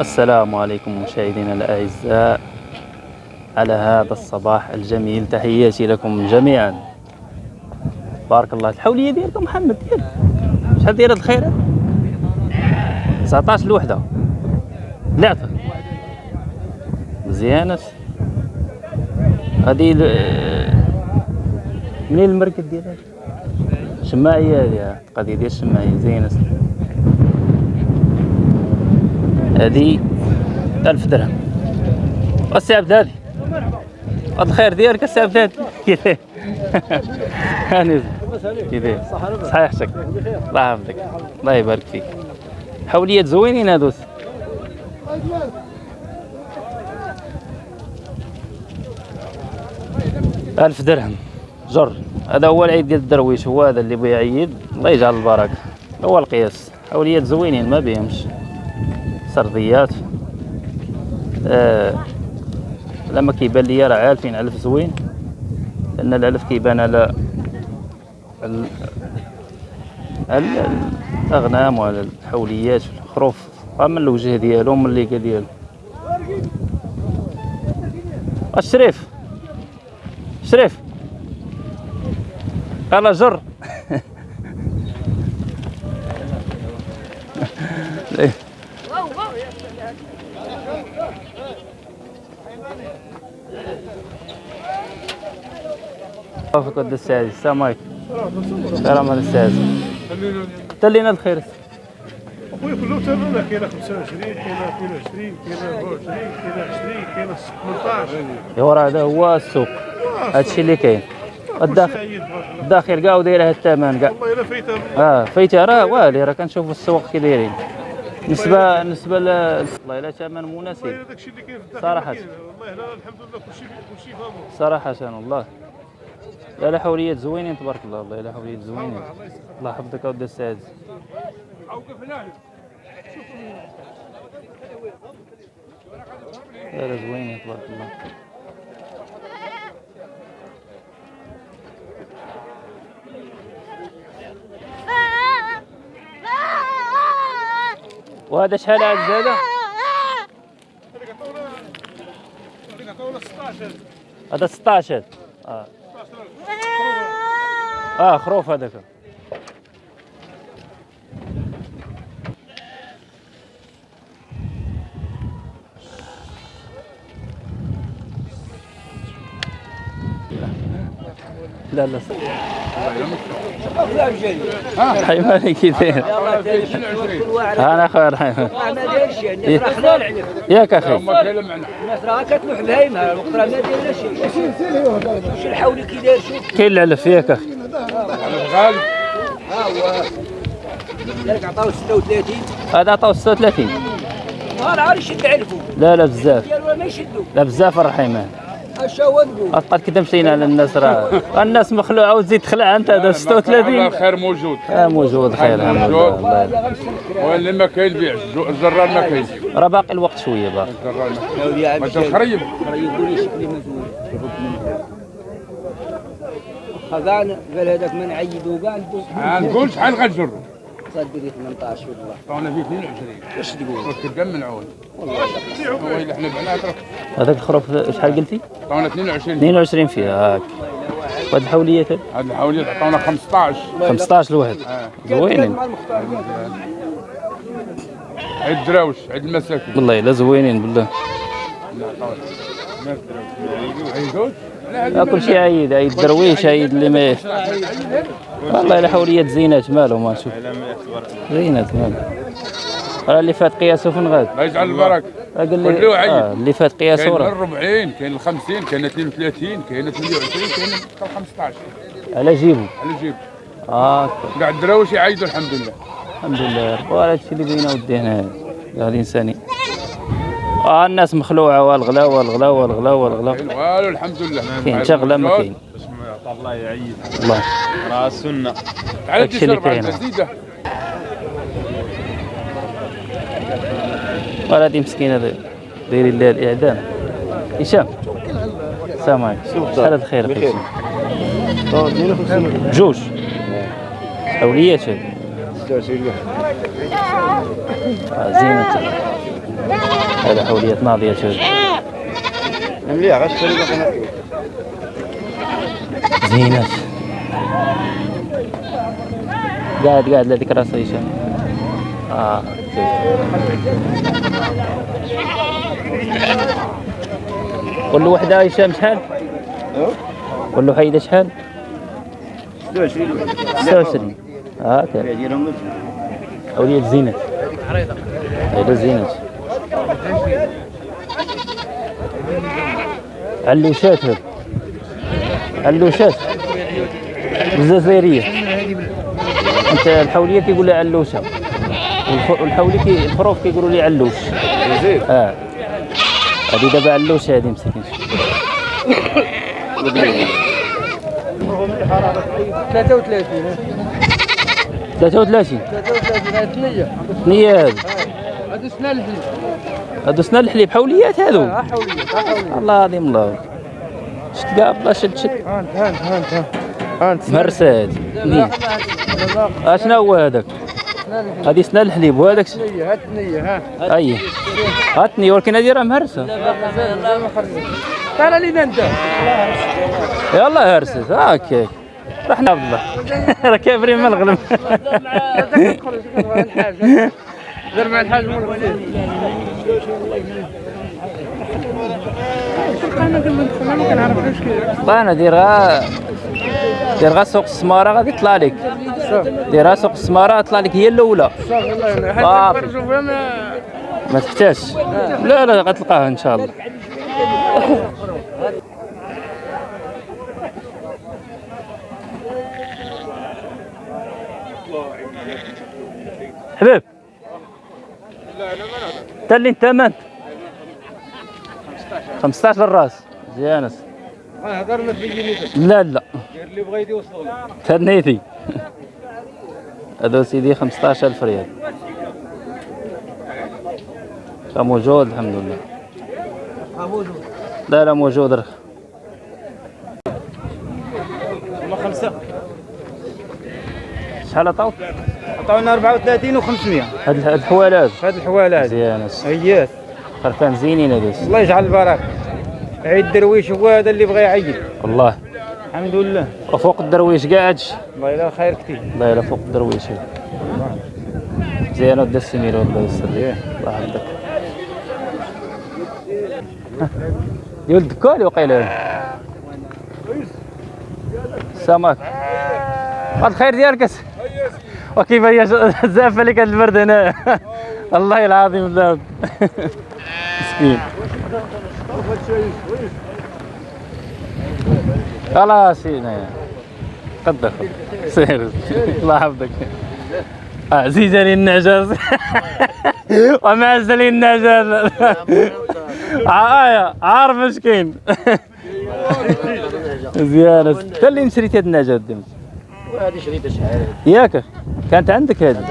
السلام عليكم مشاهدينا الأعزاء على هذا الصباح الجميل. تحياتي لكم جميعا. بارك الله الحولية ديالكم محمد ديال شحال داير هاد الخيرات؟ 19 الوحدة لعبة مزيانة. هادي منين المركز ديالها؟ شماعية هادي القضية ديال الشماعية زينة. هادي ألف درهم. السي عبد الهادي هاد الخير ديالك السي عبد الهادي كيفاه هاني كيفاه صحيحتك الله يحفظك. الله يبارك فيك. حوليات زوينين هادوس ألف درهم. جر. هذا هو العيد ديال الدرويش. هو هذا اللي بغى يعيد. الله يجعل البركة. هو القياس. حوليات زوينين ما بيهمش. سرديات آه لما كيبان ليا راه عارفين علف زوين لأن العلف كيبان على على الأغنام وعلى الحوليات الخروف من الوجه ديالو من الليكة ديالو الشريف شريف. يلا جر. ود السعادة السلام عليكم. سلام السعادة تلينا الخير. اخويا كله تمام كاينة 25 كاينة 22 كاينة 24 كاينة 20 كاينة 18 ايوا راه هذا هو السوق. هادشي اللي كاين. الداخل الداخل كاع وداير هاد الثمن كاع والله إلا فايتة. آه فايتة راه والي راه كنشوفوا السوق كي دايرين. بالنسبة بالنسبة ل والله الا ثمن مناسب. كاين. والله هنا الحمد لله كلشي كلشي فامور صراحة والله. لا لا حوليات زوينين تبارك الله. والله لا حوليات زوينين. الله يحفظك اودي السعادة لا لا زوينين تبارك الله. وهذا شحال عاد 16 هذا 16 آه. آه خروف هذاك. لا لا حيواني كي داير أنا خير حيوان ما داير شيء الناس راه خلال عليك ياك أخي. الناس راه كتلوح بهايمه الوقت راه ما داير شيء واش الحول كي داير شوف كاين العلف ياك أخي ها هو ذلك عطاو 36 هذا عطاو 36 نهار عاد يشد علفو لا لا بزاف لا بزاف الرحيمان اش كده مشينا على الناس راه. الناس مخلوعه وتزيد تخلع أنت هذا 36 الخير موجود. آه موجود خير موجود. واللي ما كاين بيع الزرار ما كاين. راه باقي الوقت شوية باقي. ما ما تخريب خذان قال هذاك من عيدو قال نقول شحال غتجر صدري 18 والله طعنا فيه 22 اش تقول كدام من عون هو اللي حنا بعنا هذاك الخروف شحال قلتي عطاونا 22 22 فيها هاك وهاد الحوليات هاد الحوليات عطاونا 15 15 الواحد زوينين عيد دراوش عيد المساكين والله الا زوينين بالله لا كل شيء عيد عيد درويش عيد اللي ما والله الا حوليات زينات مالهم ما شوف. زينات مالهم راه اللي فات قياسه فين غاد؟ الله يجعل البركة. قال لي. آه اللي فات قياسه كاين راه. 40 كاين 50 كاين 32 كاين 28 كاين 15 على جيبو. على جيب آه. كاع الدراوش يعيدوا الحمد لله. الحمد لله. وهذا الشيء اللي بينا ودي هنا هذا الانساني آه الناس مخلوعة والغلا والغلا والغلا والغلا كاين والو الحمد لله. كاين شغلة ما كاين. الله يعيد الله. راه السنة تعال تشرب على. الجديده هذه مسكينه داير- دايرين لها الإعدام. هشام. السلام عليكم. شحال هاد الخير أخي. جوج. حوليات هاد آه، زينة. هذا حولية ناضية شوف مليح غاش زينات قاعد قاعد لذيك راس هشام آه. له وحدة هشام شحال؟ قول له شحال؟ 26 آه كان أولية زينة. هيدا زينة. علوشات هذا علوشات الجزائرية. انت الحولية كيقول لها والف- والحولي كي الحروف كيقولوا لي علوش آه. هذه دابا علوشة هذه مسكين 33 33 33 هاي ثنيه نية هذه. هذا سنان الحليب. هادو سنا الحليب. حوليات هادو ها حوليه ها حوليه الله العظيم الله. شت كاع بلا شد شد هانت هانت هانت هانت مرساد نية اشنا هو هذاك هذه سنا الحليب وهذاك ش- ثنيه ها اي هاتني ولكن هذه راه مهرسه مازال ما خرجت قال لي انت يلا هرست هاكاك رحنا عبد الله راه كابرين من الغلم دير مع الحاج من الغسيل أنا ما كنعرفوش كيف والله أنا دير غا دير غا سوق السماره غادي يطلع لك. دير سوق السماره طلع لك هي الأولى. صافي ما ما تحتاجش. لا لا غتلقاها إن شاء الله. حبيب. انت اللي انت من؟ 15 الراس. زيانس هضرنا في جينيتك لا لا. اللي لك. تنيتي. هذا سيدي 15000 ريال. كان موجود الحمد لله. لا لا موجود راه. خمسة. شحال عطاوك عطاونا 34 و500 هاد هاد الحوالات. هاد الحوالة هادي مزيان هيات خرفان زينين هادوس الله يجعل البركة. عيد الدرويش هو هذا اللي بغى يعيد. والله. الحمد لله. وفوق الدرويش قاعدش. الله يلا خير كثير. الله يلا فوق الدرويش. مزيان ودا السمير والله يسر ليه الله يحفظك. يا ولد كالي وقيل السمك هاد الخير ديالك وكيف هي؟ ش- زافه لك هاد البرد هنا. الله العظيم الله مسكين خلاص هنا قدر سير. الله يحفظك. عزيز لي النعجاز ومعز لي النعجاز عارف مسكين. مزيان إنت اللي نشريت هاد النعجات ديما. هذه شريطه شحال؟ ياك. كانت عندك هذه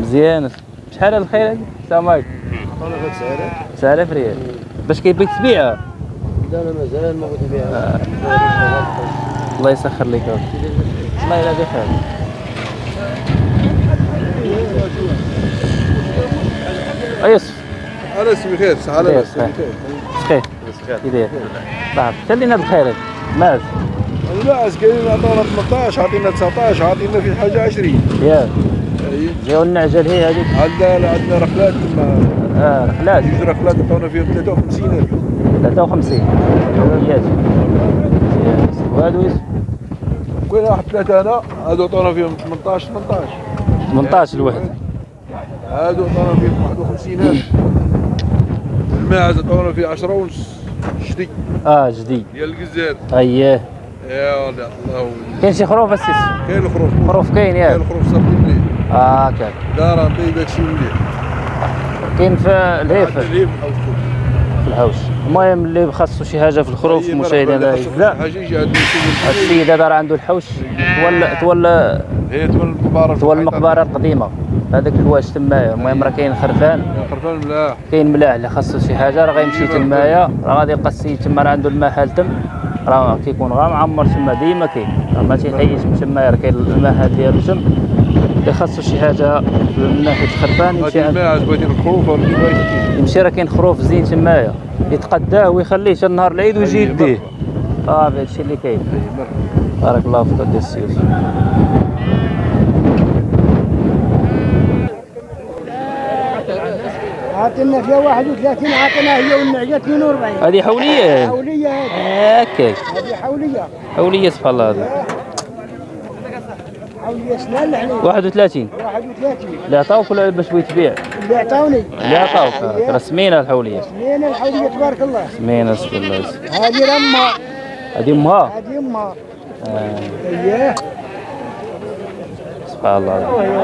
مزيان. شحال هاد الخير هذه؟ السلام عليكم. 9000 ريال باش كيبغيك تبيعها لا لا مازال ما بغيت نبيعها الله يسخر لك. الله يلا بخير يوسف. على اسمي خير على خير اسمي خير. خير. كي داير طيب خلينا بخير. ماذا؟ لا عسكريين عطونا 18 عطينا 19 عطينا في حاجة 20 يا. جاو النعجل هي هذيك. عندنا عندنا رحلات تما آه رحلات. جوج رحلات عطونا فيهم 53000 53 يوميات وهذا يوسف كل واحد ثلاثة أنا هادو عطونا فيهم 18 18 18 الواحد. هادو عطونا فيهم 51000 الماعز عطونا فيه 10 ونص. شدي آه جديد ديال الجزائر أييه. يا الله. كاين شي خروف السيس كاين الخروف. خروف كاين كاين ياك الخروف صافي آه كان دار طيب داكشي مليح كاين في الهيف الريف أو الخروف. في الحوش المهم اللي خاصو شي حاجة في الخروف أي مشاهدينا هاد السيد هذا راه عنده الحوش. تولى تولى هي تولى المقبرة تولى المقبرة القديمة. هذاك الواش تمايا. المهم راه كاين خرفان. خرفان ملاح. كاين ملاح اللي خاصو شي حاجة. راه غيمشي تمايا. راه غادي يلقى السيد تما راه عنده المحل تم. راه كيكون غا معمر تما ديما كاين. راه ما تيحيش من تمايا راه كاين المحل ديالو تم. خاصو شي حاجة من ناحية الخرفان يمشي هذه عند بغيتي الخروف يمشي راه كاين خروف زين تمايا. يتقداه ويخليه حتى نهار العيد ويجي يديه. صافي هادشي اللي كاين. بارك الله فيك ديال السي يوسف عطينا فيها 31 عطينا هي والنعجة 42 هذه حولية؟ حولية هذه. هكاك هذه حولية. حولية سبحان الله. الحليب 31 31 اللي عطاوك ولا باش بغيت تبيع؟ اللي عطاوني اللي عطاوك راه سمينه الحولية. سنين الحولية تبارك الله. سمينه الله. هذه رمة. هذه أمها. هذه آه، اييه سبحان الله.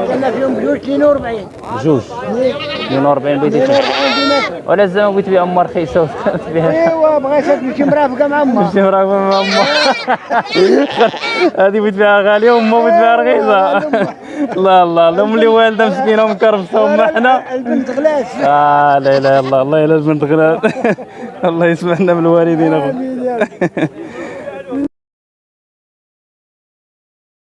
عطينا فيهم بجوج 42 جوج. اثنين 42 بغيتي تبيع 42 دينار ولا زعما بغيت تبيع ام رخيصه وتبيع ايوا بغيت تمشي مرافقة مع أمها شي مرا امها هذه بغيت تبيعها غاليه وامها بغيت تبيعها رخيصة. الله الله الام اللي والده مسكينه ومكرفسه وما حنا البنت غلاس آه لا إله إلا الله. الله الا البنت غلال الله يسمحنا من الوالدين اخو آمين يا رب.